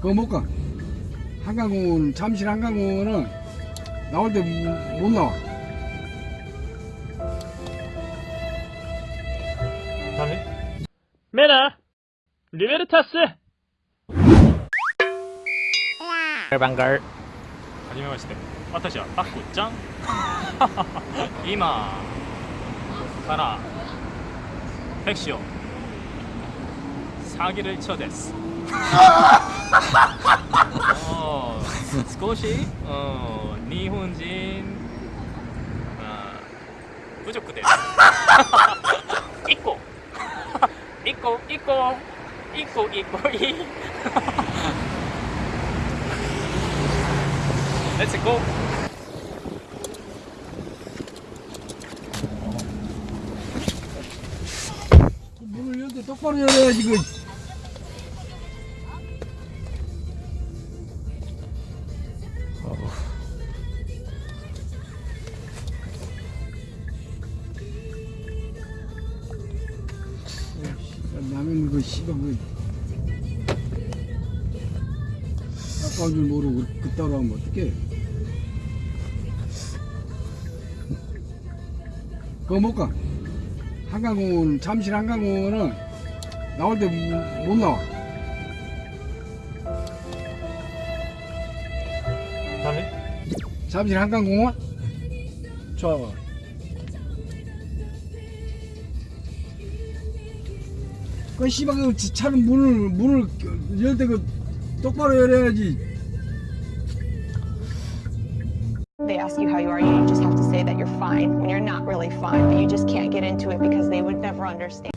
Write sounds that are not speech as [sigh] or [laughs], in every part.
그거 못 가. 한강공원, 잠실 한강공원은 나올 때 못 나와. 다음에 메나 리베르타스 반갈 はじめまして私はパックちゃん今から택시요 사기를 쳐です어, [laughs] 少し、うん、日本人、まあ、侮辱です。[laughs] 1個。一 [laughs] 個一個。一個一個。いい。[laughs] Let's go! どこにやるやしくい 남의 그 씨발 그 아까운 줄 모르고 그따로 하면 어떡해 그거 못 가. 한강공원, 잠실 한강공원은 나올 때 못 나와. 다음에 잠실 한강공원? 좋아. 그 씨발 그 차는 문을 문을 열 때 그 똑바로 열어야지. They ask you how you are, you just have to say that you're fine when you're not really fine, but you just can't get into it because they would never understand.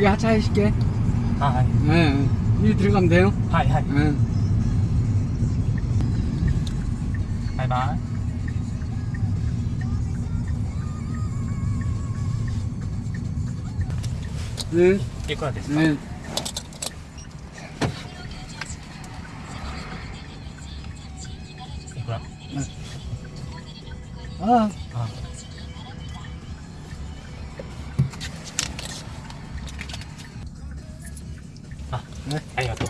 여기 하차해 줄게 아, 아, 예. 예. 네, 이 들어가면 돼요? 하이, 하이. 예. 바이바이. 네. 이거 됐어. 네. 이거야? 네. 아. 아. ね、ありがとう。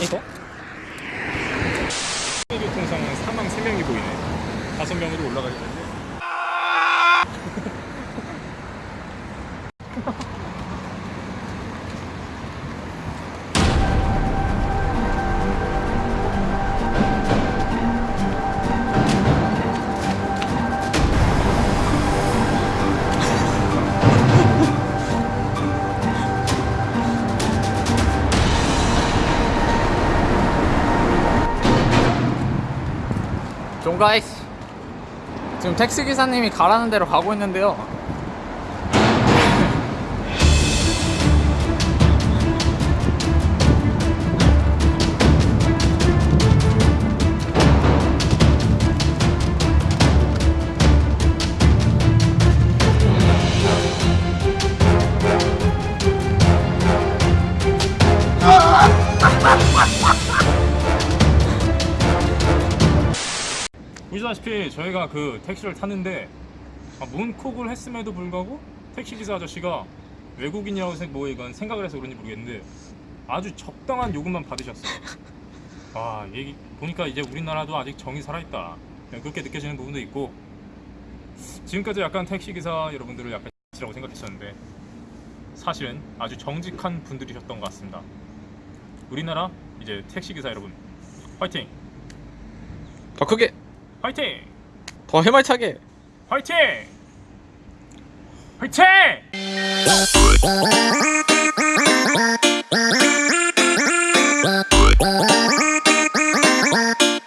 えっと。 가이스 지금 택시 기사님이 가라는 대로 가고 있는데요. 보시다시피 저희가 그 택시를 탔는데 아, 문콕을 했음에도 불구하고 택시기사 아저씨가 외국인이라고 뭐 이건 생각을 해서 그런지 모르겠는데 아주 적당한 요금만 받으셨어요. 아 얘기 보니까 이제 우리나라도 아직 정이 살아있다. 그렇게 느껴지는 부분도 있고 지금까지 약간 택시기사 여러분들을 약간 X라고 생각했었는데 사실은 아주 정직한 분들이셨던 것 같습니다. 우리나라 이제 택시기사 여러분 화이팅! 더 크게! 화이팅! 더 해말차게! 화이팅! 화이팅!